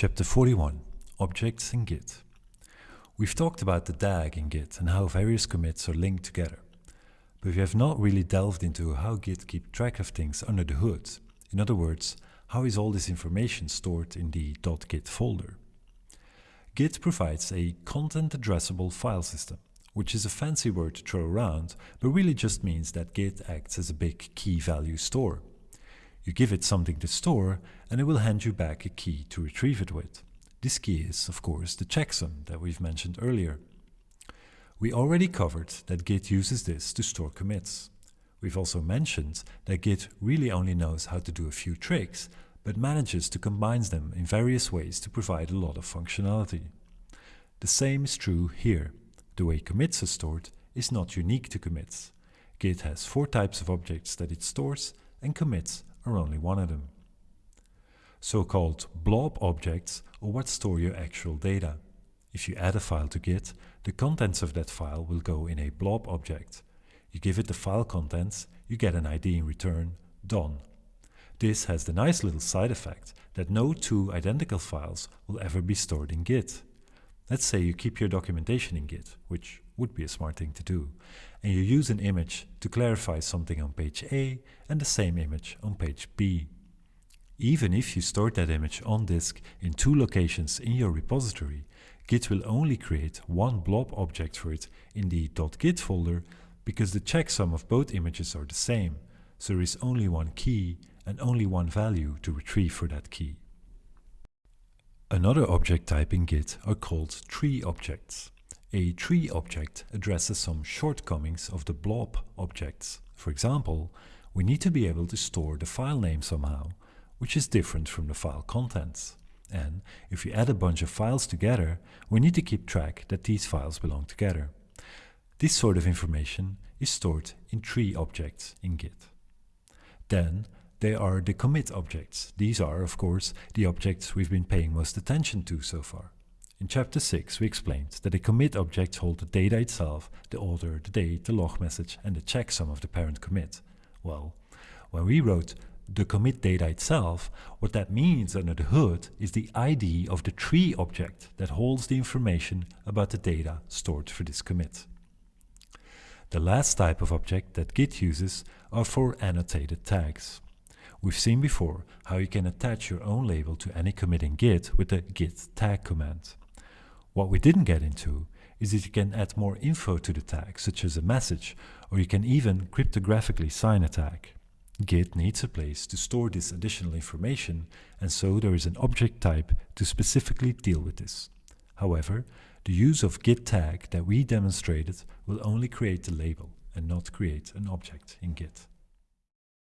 Chapter 41 Objects in Git We've talked about the DAG in Git and how various commits are linked together. But we have not really delved into how Git keeps track of things under the hood. In other words, how is all this information stored in the .git folder? Git provides a content addressable file system, which is a fancy word to throw around, but really just means that Git acts as a big key value store. You give it something to store and it will hand you back a key to retrieve it with. This key is, of course, the checksum that we've mentioned earlier. We already covered that Git uses this to store commits. We've also mentioned that Git really only knows how to do a few tricks, but manages to combine them in various ways to provide a lot of functionality. The same is true here. The way commits are stored is not unique to commits. Git has four types of objects that it stores, and commits are only one of them. So-called blob objects are what store your actual data. If you add a file to Git, the contents of that file will go in a blob object. You give it the file contents, you get an ID in return, done. This has the nice little side effect that no two identical files will ever be stored in Git. Let's say you keep your documentation in Git, which would be a smart thing to do, and you use an image to clarify something on page A and the same image on page B. Even if you stored that image on disk in two locations in your repository, Git will only create one blob object for it in the .git folder because the checksum of both images are the same, so there is only one key and only one value to retrieve for that key. Another object type in Git are called tree objects. A tree object addresses some shortcomings of the blob objects. For example, we need to be able to store the file name somehow, which is different from the file contents. And if we add a bunch of files together, we need to keep track that these files belong together. This sort of information is stored in tree objects in Git. Then they are the commit objects. These are, of course, the objects we've been paying most attention to so far. In chapter 6 we explained that a commit object holds the data itself, the author, the date, the log message and the checksum of the parent commit. Well, when we wrote the commit data itself, what that means under the hood is the ID of the tree object that holds the information about the data stored for this commit. The last type of object that Git uses are for annotated tags. We've seen before how you can attach your own label to any commit in Git with the git tag command. What we didn't get into is that you can add more info to the tag, such as a message, or you can even cryptographically sign a tag. Git needs a place to store this additional information, and so there is an object type to specifically deal with this. However, the use of git tag that we demonstrated will only create the label and not create an object in Git.